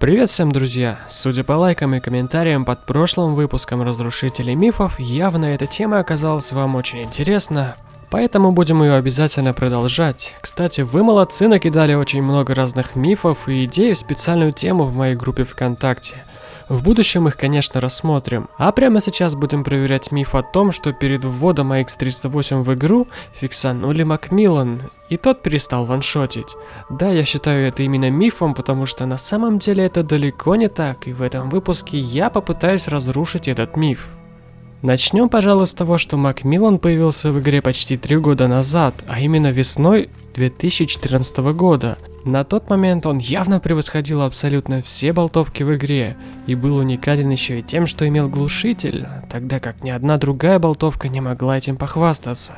Привет всем, друзья! Судя по лайкам и комментариям под прошлым выпуском Разрушителей мифов, явно эта тема оказалась вам очень интересна, поэтому будем ее обязательно продолжать. Кстати, вы молодцы, накидали очень много разных мифов и идей в специальную тему в моей группе ВКонтакте. В будущем их, конечно, рассмотрим. А прямо сейчас будем проверять миф о том, что перед вводом AX308 в игру фиксанули Макмиллан, и тот перестал ваншотить. Да, я считаю это именно мифом, потому что на самом деле это далеко не так, и в этом выпуске я попытаюсь разрушить этот миф. Начнем, пожалуй, с того, что Макмиллан появился в игре почти три года назад, а именно весной 2014 года. На тот момент он явно превосходил абсолютно все болтовки в игре, и был уникален еще и тем, что имел глушитель, тогда как ни одна другая болтовка не могла этим похвастаться.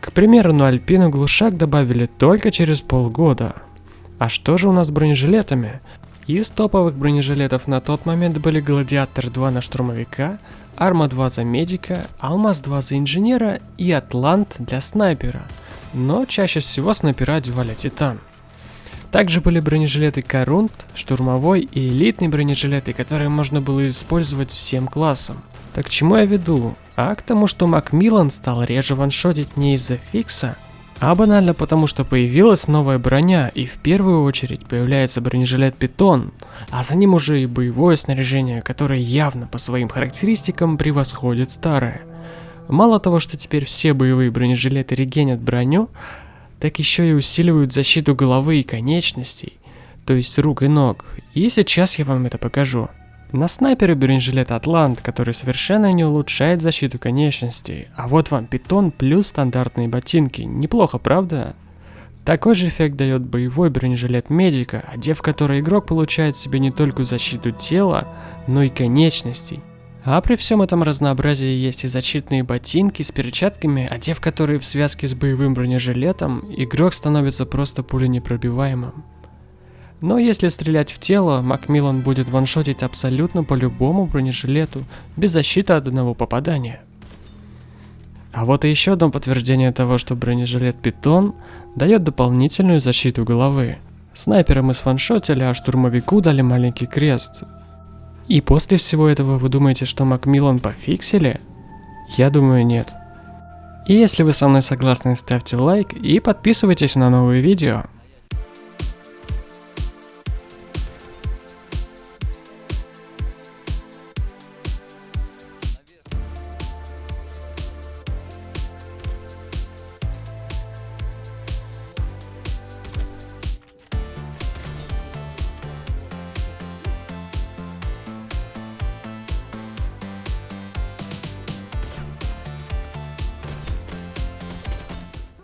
К примеру, на Альпину глушак добавили только через полгода. А что же у нас с бронежилетами? Из топовых бронежилетов на тот момент были Гладиатор 2 на штурмовика, Арма 2 за медика, Алмаз 2 за инженера и Атлант для снайпера. Но чаще всего снайпера одевали Титан. Также были бронежилеты Корунт, штурмовой и элитные бронежилеты, которые можно было использовать всем классом. Так к чему я веду? А к тому, что Макмиллан стал реже ваншотить не из-за фикса, а банально потому, что появилась новая броня, и в первую очередь появляется бронежилет Питон, а за ним уже и боевое снаряжение, которое явно по своим характеристикам превосходит старое. Мало того, что теперь все боевые бронежилеты регенят броню, так еще и усиливают защиту головы и конечностей, то есть рук и ног. И сейчас я вам это покажу. На снайпере бронежилет Атлант, который совершенно не улучшает защиту конечностей. А вот вам питон плюс стандартные ботинки. Неплохо, правда? Такой же эффект дает боевой бронежилет медика, одев который игрок получает себе не только защиту тела, но и конечностей. А при всем этом разнообразии есть и защитные ботинки с перчатками, одев которые в связке с боевым бронежилетом, игрок становится просто пуленепробиваемым. Но если стрелять в тело, Макмиллан будет ваншотить абсолютно по любому бронежилету, без защиты от одного попадания. А вот и еще одно подтверждение того, что бронежилет Питон дает дополнительную защиту головы. Снайпера мы сваншотили, а штурмовику дали маленький крест, и после всего этого вы думаете, что Макмиллан пофиксили? Я думаю нет. И если вы со мной согласны, ставьте лайк и подписывайтесь на новые видео.